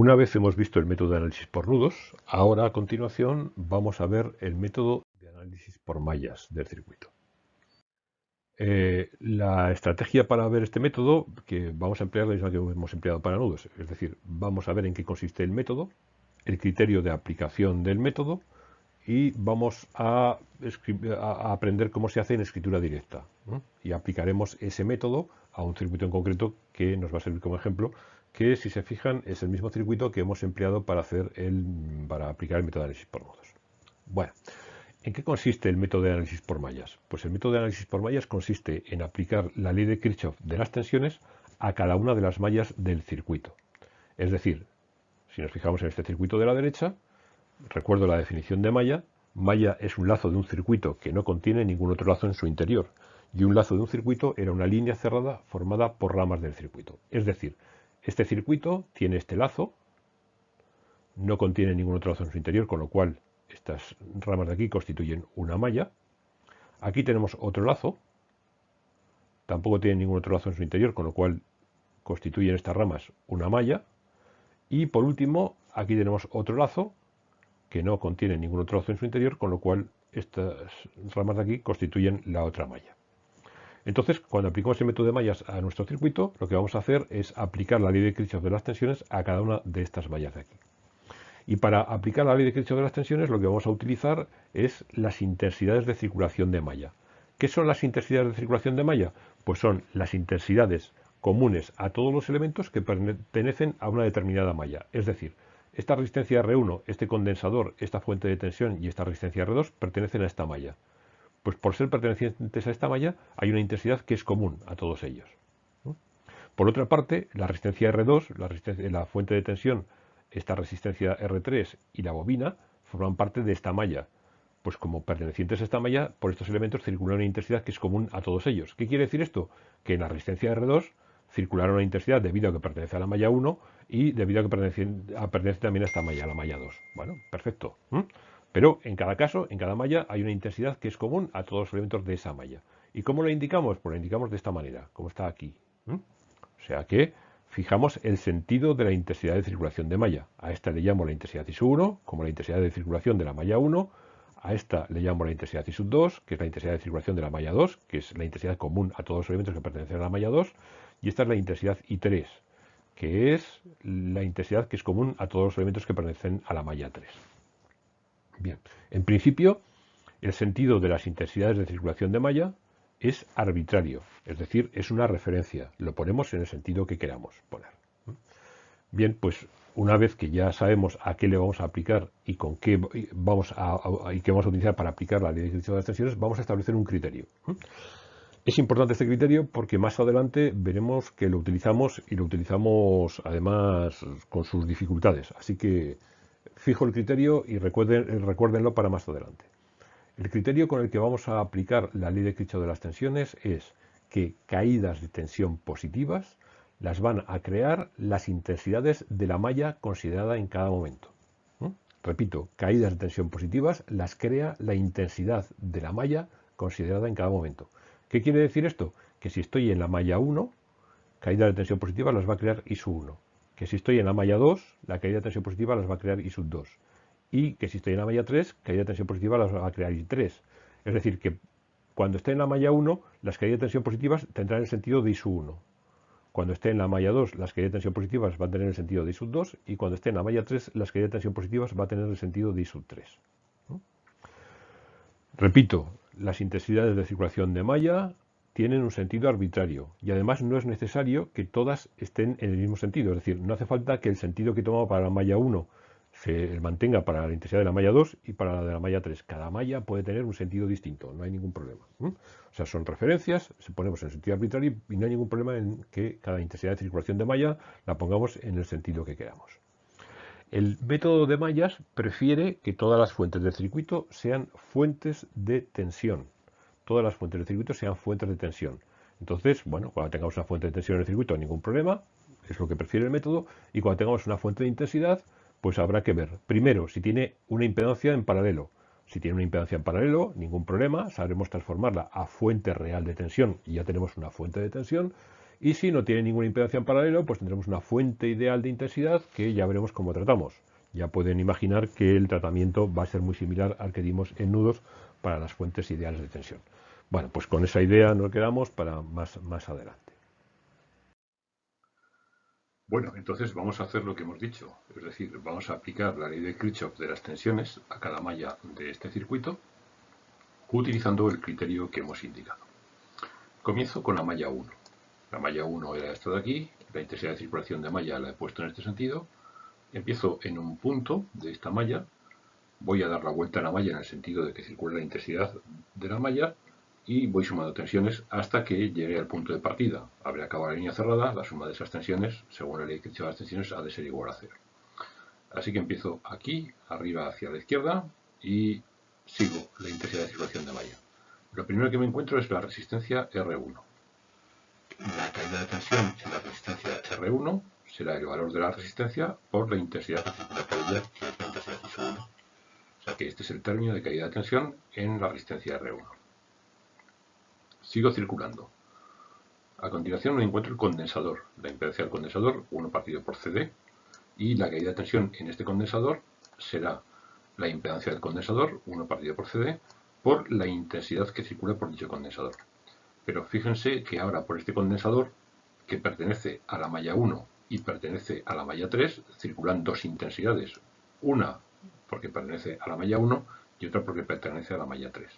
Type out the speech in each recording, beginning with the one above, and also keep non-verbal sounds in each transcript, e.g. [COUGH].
Una vez hemos visto el método de análisis por nudos, ahora a continuación vamos a ver el método de análisis por mallas del circuito. Eh, la estrategia para ver este método, que vamos a emplear la misma que hemos empleado para nudos, es decir, vamos a ver en qué consiste el método, el criterio de aplicación del método y vamos a, aprender cómo se hace en escritura directa. Y aplicaremos ese método a un circuito en concreto que nos va a servir como ejemplo que si se fijan es el mismo circuito que hemos empleado para, hacer el, para aplicar el método de análisis por nodos. Bueno, ¿en qué consiste el método de análisis por mallas? Pues el método de análisis por mallas consiste en aplicar la ley de Kirchhoff de las tensiones a cada una de las mallas del circuito. Es decir, si nos fijamos en este circuito de la derecha, recuerdo la definición de malla, malla es un lazo de un circuito que no contiene ningún otro lazo en su interior, y un lazo de un circuito era una línea cerrada formada por ramas del circuito. Es decir, este circuito tiene este lazo, no contiene ningún otro lazo en su interior, con lo cual estas ramas de aquí constituyen una malla. Aquí tenemos otro lazo, tampoco tiene ningún otro lazo en su interior, con lo cual constituyen estas ramas una malla. Y por último, aquí tenemos otro lazo que no contiene ningún otro lazo en su interior, con lo cual estas ramas de aquí constituyen la otra malla. Entonces, cuando aplicamos el método de mallas a nuestro circuito, lo que vamos a hacer es aplicar la ley de Kirchhoff de las tensiones a cada una de estas mallas de aquí. Y para aplicar la ley de Kirchhoff de las tensiones, lo que vamos a utilizar es las intensidades de circulación de malla. ¿Qué son las intensidades de circulación de malla? Pues son las intensidades comunes a todos los elementos que pertenecen a una determinada malla. Es decir, esta resistencia R1, este condensador, esta fuente de tensión y esta resistencia R2 pertenecen a esta malla. Pues por ser pertenecientes a esta malla hay una intensidad que es común a todos ellos. Por otra parte, la resistencia R2, la, la fuente de tensión, esta resistencia R3 y la bobina forman parte de esta malla. Pues como pertenecientes a esta malla, por estos elementos circula una intensidad que es común a todos ellos. ¿Qué quiere decir esto? Que en la resistencia R2 circulará una intensidad debido a que pertenece a la malla 1 y debido a que pertenece, también a esta malla, la malla 2. Bueno, perfecto. Pero en cada caso, en cada malla, hay una intensidad que es común a todos los elementos de esa malla. ¿Y cómo lo indicamos? Pues lo indicamos de esta manera, como está aquí. O sea que fijamos el sentido de la intensidad de circulación de malla. A esta le llamo la intensidad I 1, como la intensidad de circulación de la malla 1. A esta le llamo la intensidad I 2, que es la intensidad de circulación de la malla 2, que es la intensidad común a todos los elementos que pertenecen a la malla 2. Y esta es la intensidad I3, que es la intensidad que es común a todos los elementos que pertenecen a la malla 3. Bien, en principio, el sentido de las intensidades de circulación de malla es arbitrario, es decir, es una referencia. Lo ponemos en el sentido que queramos poner. Bien, pues una vez que ya sabemos a qué le vamos a aplicar y con qué vamos a, y qué vamos a utilizar para aplicar la ley de las tensiones, vamos a establecer un criterio. Es importante este criterio porque más adelante veremos que lo utilizamos y lo utilizamos además con sus dificultades. Así que Fijo el criterio y recuerden, recuérdenlo para más adelante. El criterio con el que vamos a aplicar la ley de Kirchhoff de las tensiones es que caídas de tensión positivas las van a crear las intensidades de la malla considerada en cada momento. ¿Mm? Repito, caídas de tensión positivas las crea la intensidad de la malla considerada en cada momento. ¿Qué quiere decir esto? Que si estoy en la malla 1, caídas de tensión positivas las va a crear ISU 1 que si estoy en la malla 2, la caída de tensión positiva las va a crear I sub 2. Y que si estoy en la malla 3, caída de tensión positiva las va a crear I3. Es decir, que cuando esté en la malla 1, las caídas de tensión positivas tendrán el sentido de I sub 1. Cuando esté en la malla 2, las caídas de tensión positivas van a tener el sentido de I sub 2. Y cuando esté en la malla 3, las caídas de tensión positivas van a tener el sentido de I sub 3. Repito, las intensidades de circulación de malla tienen un sentido arbitrario y además no es necesario que todas estén en el mismo sentido. Es decir, no hace falta que el sentido que tomamos para la malla 1 se mantenga para la intensidad de la malla 2 y para la de la malla 3. Cada malla puede tener un sentido distinto, no hay ningún problema. O sea, son referencias, se ponemos en sentido arbitrario y no hay ningún problema en que cada intensidad de circulación de malla la pongamos en el sentido que queramos. El método de mallas prefiere que todas las fuentes del circuito sean fuentes de tensión todas las fuentes del circuito sean fuentes de tensión. Entonces, bueno, cuando tengamos una fuente de tensión en el circuito, ningún problema, es lo que prefiere el método, y cuando tengamos una fuente de intensidad, pues habrá que ver, primero, si tiene una impedancia en paralelo. Si tiene una impedancia en paralelo, ningún problema, sabremos transformarla a fuente real de tensión y ya tenemos una fuente de tensión. Y si no tiene ninguna impedancia en paralelo, pues tendremos una fuente ideal de intensidad que ya veremos cómo tratamos. Ya pueden imaginar que el tratamiento va a ser muy similar al que dimos en nudos para las fuentes ideales de tensión. Bueno, pues con esa idea nos quedamos para más, más adelante. Bueno, entonces vamos a hacer lo que hemos dicho, es decir, vamos a aplicar la ley de Kirchhoff de las tensiones a cada malla de este circuito utilizando el criterio que hemos indicado. Comienzo con la malla 1. La malla 1 era esta de aquí, la intensidad de circulación de malla la he puesto en este sentido. Empiezo en un punto de esta malla, voy a dar la vuelta a la malla en el sentido de que circula la intensidad de la malla y voy sumando tensiones hasta que llegue al punto de partida. Habré acabado la línea cerrada, la suma de esas tensiones, según la ley de las tensiones, ha de ser igual a cero. Así que empiezo aquí, arriba hacia la izquierda, y sigo la intensidad de circulación de malla. Lo primero que me encuentro es la resistencia R1. La caída de tensión en la resistencia R1 será el valor de la resistencia por la intensidad que circula por ella, que es la intensidad I1. Este es el término de caída de tensión en la resistencia R1. Sigo circulando. A continuación me encuentro el condensador, la impedancia del condensador, 1 partido por CD, y la caída de tensión en este condensador será la impedancia del condensador, 1 partido por CD, por la intensidad que circula por dicho condensador. Pero fíjense que ahora por este condensador, que pertenece a la malla 1 y pertenece a la malla 3, circulan dos intensidades. Una porque pertenece a la malla 1 y otra porque pertenece a la malla 3.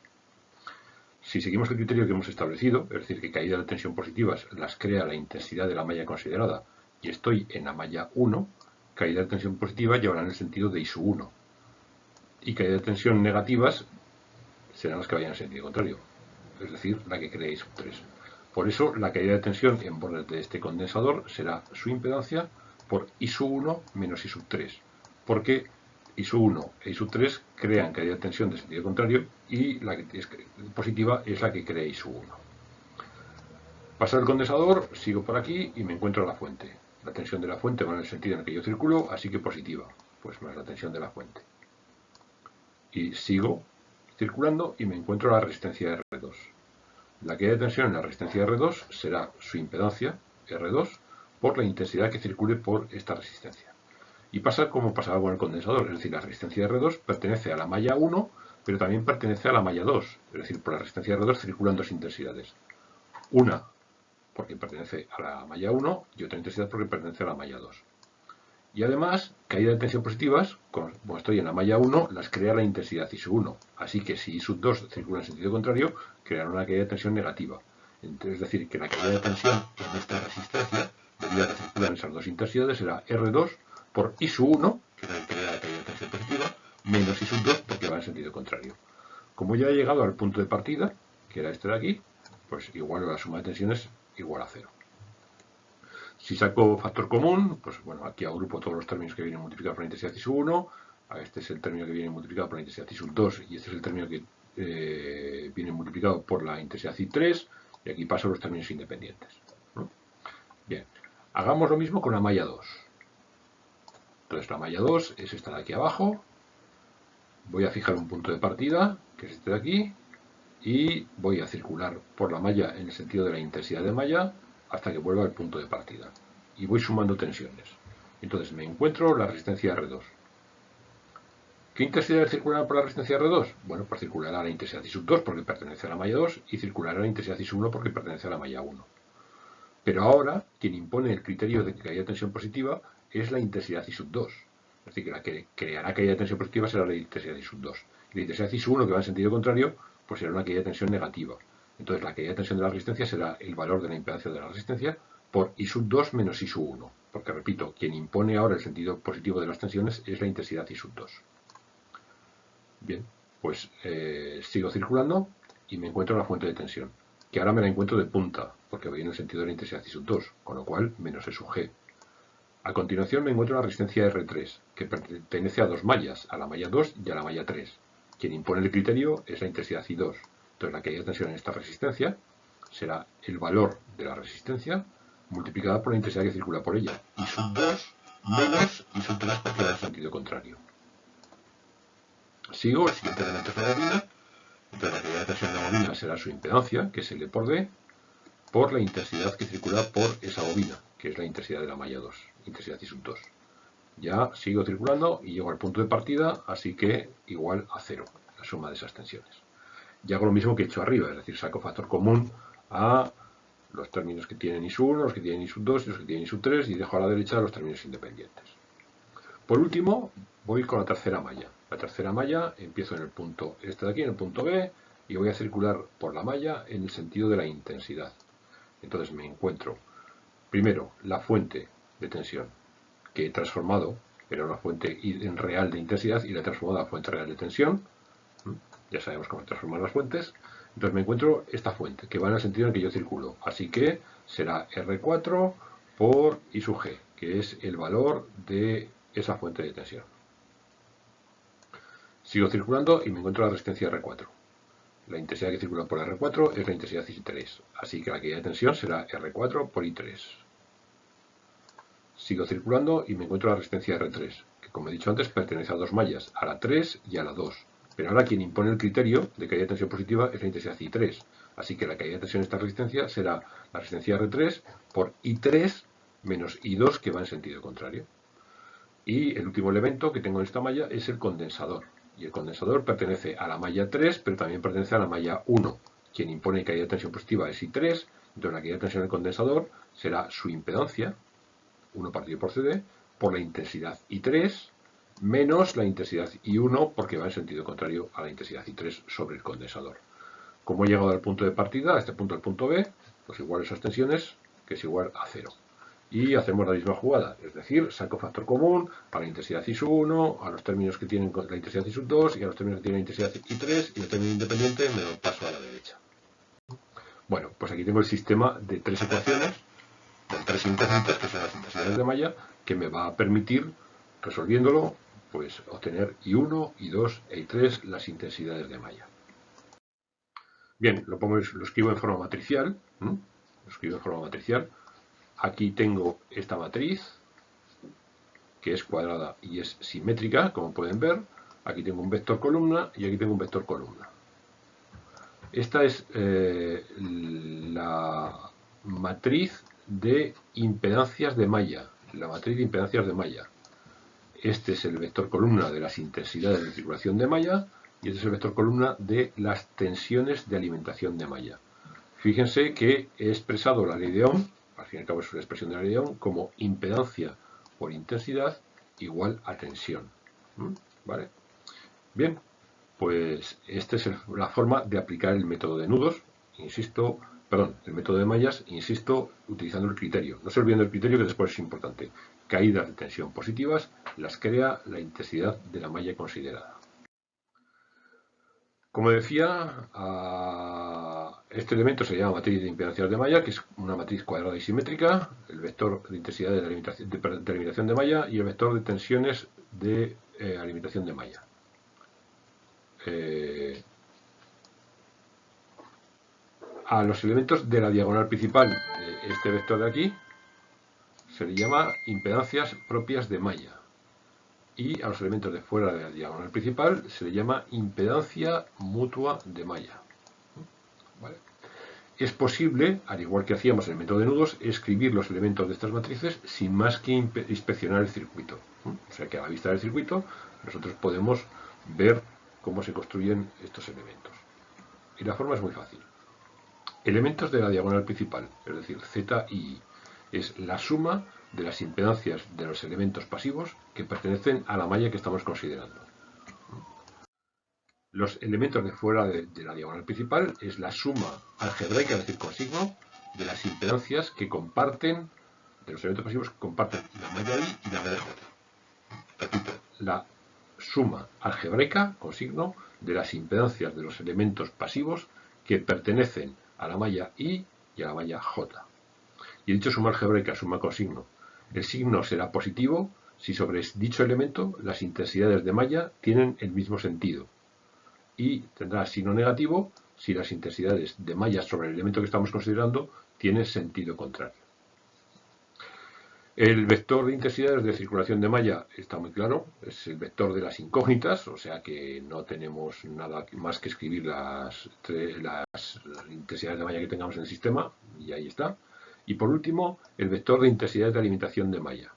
Si seguimos el criterio que hemos establecido, es decir, que caídas de tensión positivas las crea la intensidad de la malla considerada y estoy en la malla 1, caídas de tensión positiva llevarán el sentido de I 1. Y caídas de tensión negativas serán las que vayan en sentido contrario, es decir, la que crea I 3. Por eso, la caída de tensión en bordes de este condensador será su impedancia por I 1 menos I 3, porque ISO1 e ISO3 crean caída de tensión de sentido contrario y la que es positiva es la que crea ISO1. Paso el condensador, sigo por aquí y me encuentro la fuente. La tensión de la fuente va en el sentido en el que yo circulo, así que positiva, pues más la tensión de la fuente. Y sigo circulando y me encuentro la resistencia R2. La caída de tensión en la resistencia R2 será su impedancia, R2, por la intensidad que circule por esta resistencia. Y pasa como pasaba con el condensador, es decir, la resistencia R2 pertenece a la malla 1, pero también pertenece a la malla 2, es decir, por la resistencia R2 circulan dos intensidades. Una porque pertenece a la malla 1 y otra intensidad porque pertenece a la malla 2. Y además, caída de tensión positivas, como estoy en la malla 1, las crea la intensidad I1. Así que si I2 circula en sentido contrario, creará una caída de tensión negativa. Entonces, es decir, que la caída de tensión en esta resistencia, debido a que circulan esas dos intensidades, será R2 por I 1, que es la la caída de tensión positiva, menos I 2 porque va en sentido contrario. Como ya he llegado al punto de partida, que era este de aquí, pues igual la suma de tensiones igual a cero. Si saco factor común, pues bueno, aquí agrupo todos los términos que vienen multiplicados por la intensidad I 1, este es el término que viene multiplicado por la intensidad I 2 y este es el término que eh, viene multiplicado por la intensidad I 3 y aquí paso los términos independientes. Bien, hagamos lo mismo con la malla 2. Entonces la malla 2 es esta de aquí abajo. Voy a fijar un punto de partida, que es este de aquí, y voy a circular por la malla en el sentido de la intensidad de malla hasta que vuelva al punto de partida. Y voy sumando tensiones. Entonces me encuentro la resistencia R2. ¿Qué intensidad circulará por la resistencia R2? Bueno, pues circulará la intensidad I2 porque pertenece a la malla 2 y circulará la intensidad I1 porque pertenece a la malla 1. Pero ahora, quien impone el criterio de que haya tensión positiva es la intensidad I 2. Es decir, que la que creará de tensión positiva será la intensidad I 2. Y la intensidad I 1, que va en sentido contrario, pues será una caída de tensión negativa. Entonces la caída de tensión de la resistencia será el valor de la impedancia de la resistencia por I 2 menos I 1. Porque, repito, quien impone ahora el sentido positivo de las tensiones es la intensidad I 2. Bien, pues eh, sigo circulando y me encuentro en la fuente de tensión, que ahora me la encuentro de punta, porque voy en el sentido de la intensidad I 2, con lo cual menos E sub G. A continuación me encuentro la resistencia R3, que pertenece a dos mallas, a la malla 2 y a la malla 3. Quien impone el criterio es la intensidad I2. Entonces la caída de tensión en esta resistencia será el valor de la resistencia multiplicada por la intensidad que circula por ella. I sub 2 menos I sub 3 porque en sentido contrario. Sigo, el siguiente elemento es la bobina. Entonces la caída de tensión de la bobina será su impedancia, que es L por D, por la intensidad que circula por esa bobina, que es la intensidad de la malla 2, intensidad sub 2. Ya sigo circulando y llego al punto de partida, así que igual a cero, la suma de esas tensiones. Y hago lo mismo que he hecho arriba, es decir, saco factor común a los términos que tienen I sub 1, los que tienen I sub 2 y los que tienen I sub 3 y dejo a la derecha los términos independientes. Por último, voy con la tercera malla. La tercera malla empiezo en el punto este de aquí, en el punto B, y voy a circular por la malla en el sentido de la intensidad. Entonces me encuentro primero la fuente de tensión que he transformado, era una fuente en real de intensidad y la he transformado a fuente real de tensión. Ya sabemos cómo transformar las fuentes. Entonces me encuentro esta fuente que va en el sentido en que yo circulo. Así que será R4 por I sub G, que es el valor de esa fuente de tensión. Sigo circulando y me encuentro la resistencia R4. La intensidad que circula por R4 es la intensidad I3, así que la caída de tensión será R4 por I3. Sigo circulando y me encuentro la resistencia R3, que como he dicho antes pertenece a dos mallas, a la 3 y a la 2. Pero ahora quien impone el criterio de caída de tensión positiva es la intensidad I3, así que la caída de tensión de esta resistencia será la resistencia R3 por I3 menos I2 que va en sentido contrario. Y el último elemento que tengo en esta malla es el condensador. Y el condensador pertenece a la malla 3, pero también pertenece a la malla 1. Quien impone caída de tensión positiva es I3, entonces la caída de tensión del condensador será su impedancia, 1 partido por CD, por la intensidad I3, menos la intensidad I1, porque va en sentido contrario a la intensidad I3 sobre el condensador. Como he llegado al punto de partida, a este punto del punto B, pues igual esas tensiones, que es igual a 0 y hacemos la misma jugada, es decir, saco factor común a la intensidad I 1, a los términos que tienen la intensidad I 2 y a los términos que tienen la intensidad I3 y el término independiente me lo paso a la derecha. Bueno, pues aquí tengo el sistema de tres ecuaciones, de tres intensitades, que son las intensidades de malla, que me va a permitir, resolviéndolo, pues obtener I1, I2 e I3 las intensidades de malla. Bien, lo, pongo, lo escribo en forma matricial, lo escribo en forma matricial, Aquí tengo esta matriz, que es cuadrada y es simétrica, como pueden ver. Aquí tengo un vector columna y aquí tengo un vector columna. Esta es eh, la matriz de impedancias de malla, la matriz de impedancias de malla. Este es el vector columna de las intensidades de circulación de malla y este es el vector columna de las tensiones de alimentación de malla. Fíjense que he expresado la ley de Ohm al fin y al cabo es una expresión de la ley como impedancia por intensidad igual a tensión. ¿Mm? ¿Vale? Bien, pues esta es la forma de aplicar el método de nudos, insisto, perdón, el método de mallas, insisto, utilizando el criterio. No se olviden del criterio que después es importante. Caídas de tensión positivas las crea la intensidad de la malla considerada. Como decía, este elemento se llama matriz de impedancias de malla, que es una matriz cuadrada y simétrica, el vector de intensidad de, alimentación de malla y el vector de tensiones de eh, alimentación de malla. Eh, a los elementos de la diagonal principal, este vector de aquí, se le llama impedancias propias de malla y a los elementos de fuera de la diagonal principal se le llama impedancia mutua de malla. Es posible, al igual que hacíamos en el método de nudos, escribir los elementos de estas matrices sin más que inspeccionar el circuito. O sea que a la vista del circuito nosotros podemos ver cómo se construyen estos elementos. Y la forma es muy fácil. Elementos de la diagonal principal, es decir, Z y I, es la suma de las impedancias de los elementos pasivos que pertenecen a la malla que estamos considerando. Los elementos de fuera de, la diagonal principal es la suma algebraica, es decir, con signo, de las impedancias que comparten, de los elementos pasivos que comparten la malla I y la malla J. Repito, la suma algebraica, con signo, de las impedancias de los elementos pasivos que pertenecen a la malla I y a la malla J. Y dicho suma algebraica, suma con signo, el signo será positivo si sobre dicho elemento las intensidades de malla tienen el mismo sentido. Y tendrá signo negativo si las intensidades de malla sobre el elemento que estamos considerando tienen sentido contrario. El vector de intensidades de circulación de malla está muy claro, es el vector de las incógnitas, o sea que no tenemos nada más que escribir las, intensidades de malla que tengamos en el sistema, y ahí está. Y por último, el vector de intensidades de alimentación de malla.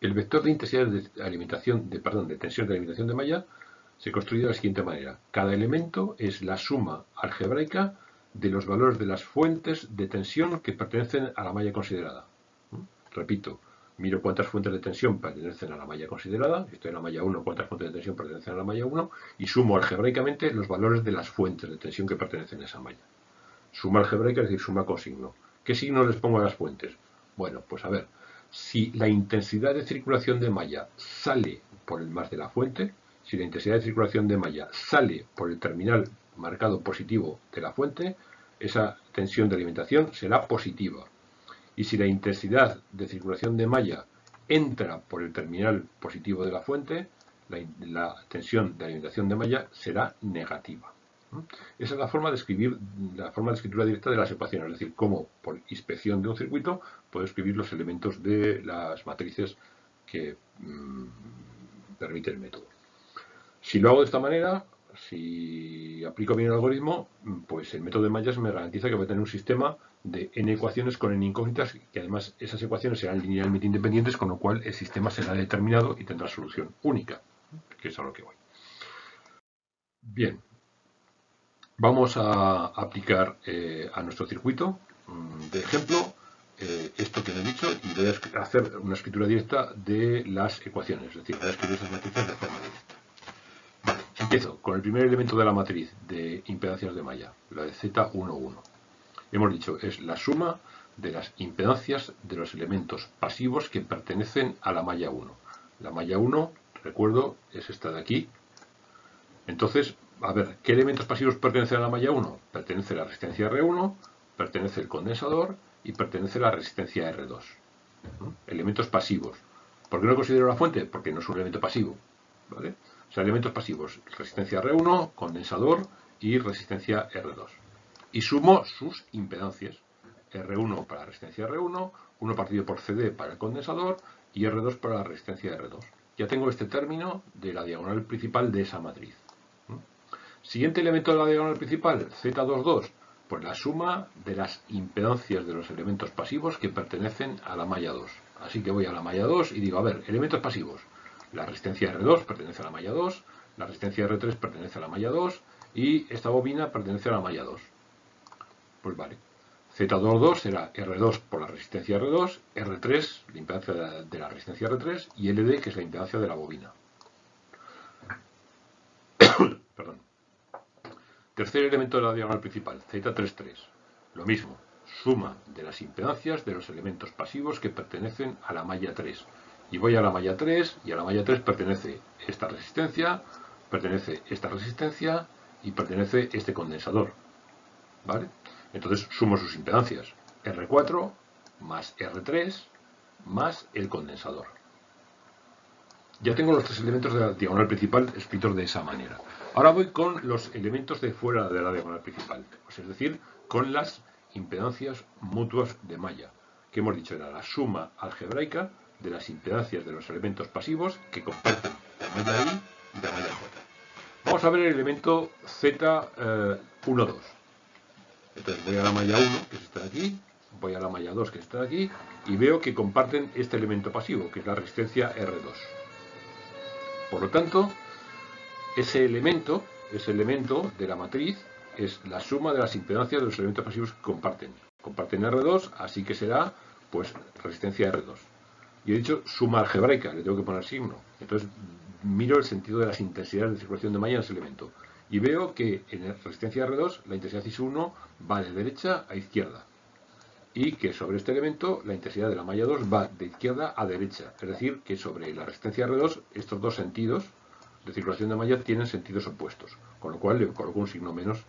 El vector de intensidades de alimentación, de, perdón, de tensión de alimentación de malla se construye de la siguiente manera. Cada elemento es la suma algebraica de los valores de las fuentes de tensión que pertenecen a la malla considerada. Repito, miro cuántas fuentes de tensión pertenecen a la malla considerada, estoy en la malla 1, cuántas fuentes de tensión pertenecen a la malla 1, y sumo algebraicamente los valores de las fuentes de tensión que pertenecen a esa malla. Suma algebraica es decir, suma con signo. ¿Qué signo les pongo a las fuentes? Bueno, pues a ver, si la intensidad de circulación de malla sale por el más de la fuente, si la intensidad de circulación de malla sale por el terminal marcado positivo de la fuente, esa tensión de alimentación será positiva y si la intensidad de circulación de malla entra por el terminal positivo de la fuente, la, tensión de alimentación de malla será negativa. Esa es la forma de escribir, la forma de escritura directa de las ecuaciones, es decir, cómo por inspección de un circuito puedo escribir los elementos de las matrices que mm, permite el método. Si lo hago de esta manera, si aplico bien el algoritmo, pues el método de mallas me garantiza que voy a tener un sistema de n ecuaciones con n incógnitas, que además esas ecuaciones serán linealmente independientes, con lo cual el sistema será determinado y tendrá solución única, que es a lo que voy. Bien, vamos a aplicar eh, a nuestro circuito mm, de ejemplo eh, esto que he dicho y voy a hacer una escritura directa de las ecuaciones, es decir, voy a escribir esas matrices de forma directa. Empiezo con el primer elemento de la matriz de impedancias de malla, la de Z11 hemos dicho, es la suma de las impedancias de los elementos pasivos que pertenecen a la malla 1. La malla 1, recuerdo, es esta de aquí. Entonces, a ver, ¿qué elementos pasivos pertenecen a la malla 1? Pertenece la resistencia R1, pertenece el condensador y pertenece la resistencia R2. Elementos pasivos. ¿Por qué no considero la fuente? Porque no es un elemento pasivo. O sea, elementos pasivos, resistencia R1, condensador y resistencia R2 y sumo sus impedancias. R1 para la resistencia R1, 1 partido por CD para el condensador y R2 para la resistencia R2. Ya tengo este término de la diagonal principal de esa matriz. ¿Mm? Siguiente elemento de la diagonal principal, Z22, pues la suma de las impedancias de los elementos pasivos que pertenecen a la malla 2. Así que voy a la malla 2 y digo, a ver, elementos pasivos. La resistencia R2 pertenece a la malla 2, la resistencia R3 pertenece a la malla 2 y esta bobina pertenece a la malla 2. Pues vale. Z22 será R2 por la resistencia R2, R3, la impedancia de la resistencia R3, y LD, que es la impedancia de la bobina. [COUGHS] Perdón. Tercer elemento de la diagonal principal, Z33. Lo mismo, suma de las impedancias de los elementos pasivos que pertenecen a la malla 3. Y voy a la malla 3, y a la malla 3 pertenece esta resistencia, pertenece esta resistencia, y pertenece este condensador. ¿Vale? Entonces sumo sus impedancias. R4 más R3 más el condensador. Ya tengo los tres elementos de la diagonal principal escritos de esa manera. Ahora voy con los elementos de fuera de la diagonal principal, es decir, con las impedancias mutuas de malla, que hemos dicho era la suma algebraica de las impedancias de los elementos pasivos que comparten la malla I y la malla J. Vamos a ver el elemento Z12. Entonces voy a la malla 1, que es esta de aquí, voy a la malla 2, que es esta de aquí, y veo que comparten este elemento pasivo, que es la resistencia R2. Por lo tanto, ese elemento, ese elemento de la matriz, es la suma de las impedancias de los elementos pasivos que comparten. Comparten R2, así que será, pues, resistencia R2. Y he dicho suma algebraica, le tengo que poner signo. Entonces, miro el sentido de las intensidades de circulación de malla en ese elemento y veo que en la resistencia R2 la intensidad IS1 va de derecha a izquierda y que sobre este elemento la intensidad de la malla 2 va de izquierda a derecha. Es decir, que sobre la resistencia R2 estos dos sentidos de circulación de malla tienen sentidos opuestos, con lo cual le coloco un signo menos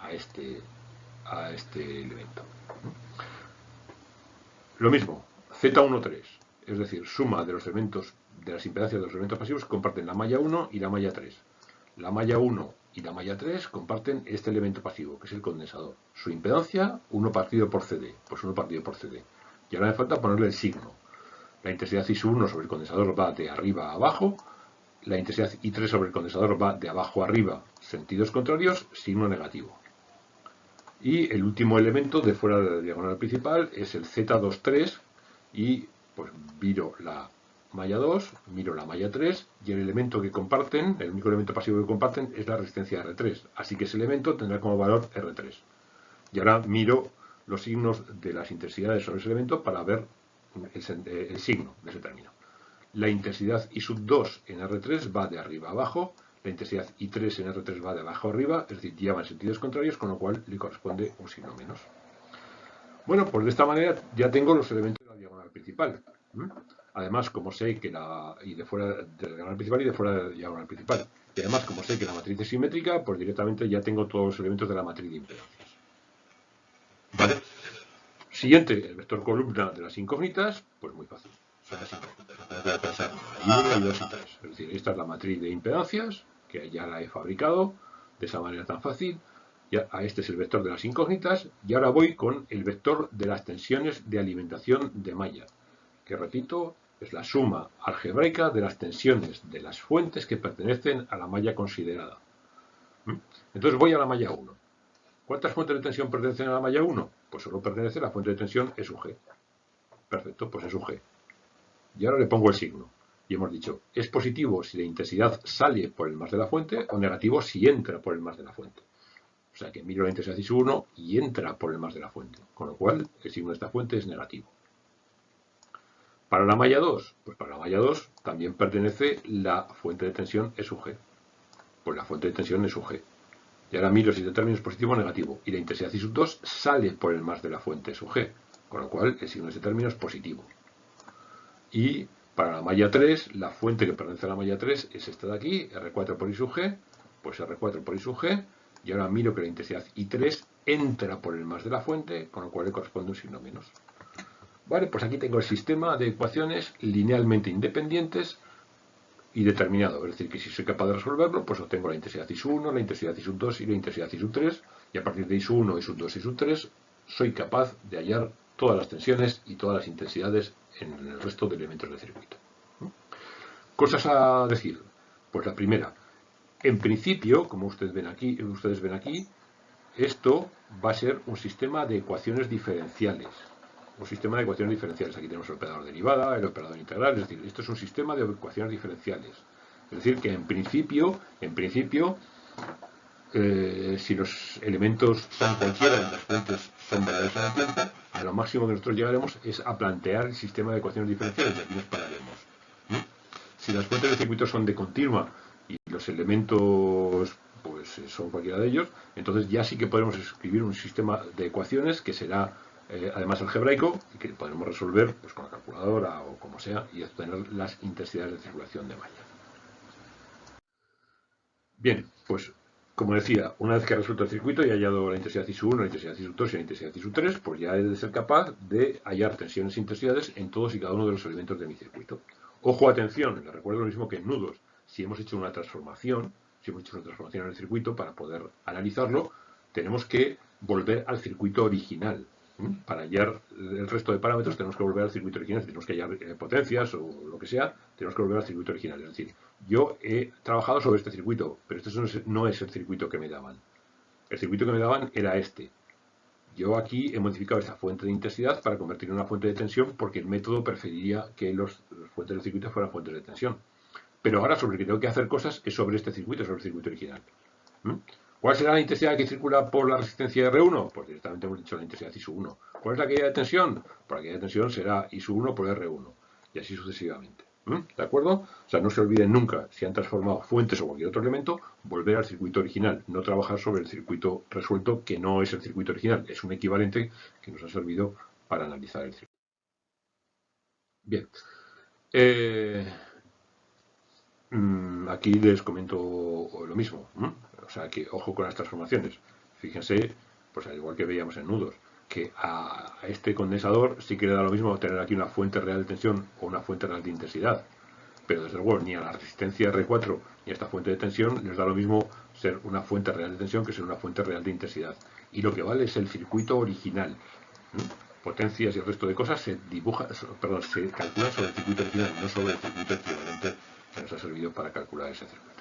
a este, a este elemento. Lo mismo, Z13, es decir, suma de los elementos de las impedancias de los elementos pasivos comparten la malla 1 y la malla 3. La malla 1 y la malla 3 comparten este elemento pasivo, que es el condensador. Su impedancia, 1 partido por CD, pues 1 partido por CD. Y ahora me falta ponerle el signo. La intensidad I1 sobre el condensador va de arriba a abajo, la intensidad I3 sobre el condensador va de abajo a arriba, sentidos contrarios, signo negativo. Y el último elemento de fuera de la diagonal principal es el Z23 y pues miro la malla 2, miro la malla 3 y el elemento que comparten, el único elemento pasivo que comparten es la resistencia R3. Así que ese elemento tendrá como valor R3. Y ahora miro los signos de las intensidades sobre ese elemento para ver el, signo de ese término. La intensidad I sub 2 en R3 va de arriba a abajo, la intensidad I3 en R3 va de abajo a arriba, es decir, en sentidos contrarios, con lo cual le corresponde un signo menos. Bueno, pues de esta manera ya tengo los elementos de la diagonal principal. Además, como sé que la. y de fuera de la diagonal principal y de fuera de la diagonal principal. Y además, como sé que la matriz es simétrica, pues directamente ya tengo todos los elementos de la matriz de impedancias. Vale. Siguiente, el vector columna de las incógnitas, pues muy fácil. Incógnitas. y 2 y 3. Es decir, esta es la matriz de impedancias, que ya la he fabricado de esa manera tan fácil. Ya, este es el vector de las incógnitas. Y ahora voy con el vector de las tensiones de alimentación de malla. Que repito, es la suma algebraica de las tensiones de las fuentes que pertenecen a la malla considerada. ¿Mm? Entonces voy a la malla 1. ¿Cuántas fuentes de tensión pertenecen a la malla 1? Pues solo pertenece la fuente de tensión E sub G. Perfecto, pues E sub G. Y ahora le pongo el signo. Y hemos dicho, es positivo si la intensidad sale por el más de la fuente o negativo si entra por el más de la fuente. O sea que miro la intensidad I sub 1 y entra por el más de la fuente. Con lo cual, el signo de esta fuente es negativo. Para la malla 2, pues para la malla 2 también pertenece la fuente de tensión E sub G. Pues la fuente de tensión E sub G. Y ahora miro si el término es positivo o negativo. Y la intensidad I sub 2 sale por el más de la fuente E sub G. Con lo cual el signo de ese término es positivo. Y para la malla 3, la fuente que pertenece a la malla 3 es esta de aquí, R4 por I sub G. Pues R4 por I sub G. Y ahora miro que la intensidad I3 entra por el más de la fuente, con lo cual le corresponde un signo menos. Vale, pues aquí tengo el sistema de ecuaciones linealmente independientes y determinado. Es decir, que si soy capaz de resolverlo, pues obtengo la intensidad I sub 1, la intensidad I sub 2 y la intensidad I sub 3. Y a partir de I sub 1, I sub 2 y sub 3, soy capaz de hallar todas las tensiones y todas las intensidades en el resto de elementos del circuito. Cosas a decir. Pues la primera, en principio, como ustedes ven aquí, ustedes ven aquí, esto va a ser un sistema de ecuaciones diferenciales un sistema de ecuaciones diferenciales. Aquí tenemos el operador derivada, el operador integral, es decir, esto es un sistema de ecuaciones diferenciales. Es decir, que en principio, en principio, eh, si los elementos son cualquiera de las fuentes son verdades en el tiempo, a lo máximo que nosotros llegaremos es a plantear el sistema de ecuaciones diferenciales y aquí nos pararemos. Si las fuentes del circuito son de continua y los elementos pues son cualquiera de ellos, entonces ya sí que podemos escribir un sistema de ecuaciones que será eh, además algebraico, que podemos resolver pues, con la calculadora o como sea, y obtener las intensidades de circulación de malla. Bien, pues como decía, una vez que he resuelto el circuito y hallado la intensidad I1, la intensidad I2 y la intensidad I3, pues ya he de ser capaz de hallar tensiones e intensidades en todos y cada uno de los elementos de mi circuito. Ojo, atención, les recuerdo lo mismo que en nudos. Si hemos hecho una transformación, si hemos hecho una transformación en el circuito para poder analizarlo, tenemos que volver al circuito original. Para hallar el resto de parámetros tenemos que volver al circuito original, tenemos que hallar eh, potencias o lo que sea, tenemos que volver al circuito original. Es decir, yo he trabajado sobre este circuito, pero este no es el circuito que me daban. El circuito que me daban era este. Yo aquí he modificado esta fuente de intensidad para convertirla en una fuente de tensión porque el método preferiría que los, fuentes del circuito fueran fuentes de tensión. Pero ahora sobre el que tengo que hacer cosas es sobre este circuito, sobre el circuito original. ¿Cuál será la intensidad que circula por la resistencia R1? Pues directamente hemos dicho la intensidad I1. ¿Cuál es la caída de tensión? Pues la caída de tensión será I1 por R1. Y así sucesivamente. ¿De acuerdo? O sea, no se olviden nunca, si han transformado fuentes o cualquier otro elemento, volver al circuito original. No trabajar sobre el circuito resuelto, que no es el circuito original. Es un equivalente que nos ha servido para analizar el circuito. Bien. Eh, aquí les comento lo mismo. O sea que ojo con las transformaciones. Fíjense, pues al igual que veíamos en nudos, que a este condensador sí que le da lo mismo tener aquí una fuente real de tensión o una fuente real de intensidad. Pero desde luego ni a la resistencia R4 ni a esta fuente de tensión les da lo mismo ser una fuente real de tensión que ser una fuente real de intensidad. Y lo que vale es el circuito original. potencias y el resto de cosas se dibuja, perdón, se calcula sobre el circuito original, no sobre el circuito equivalente nos ha servido para calcular ese circuito.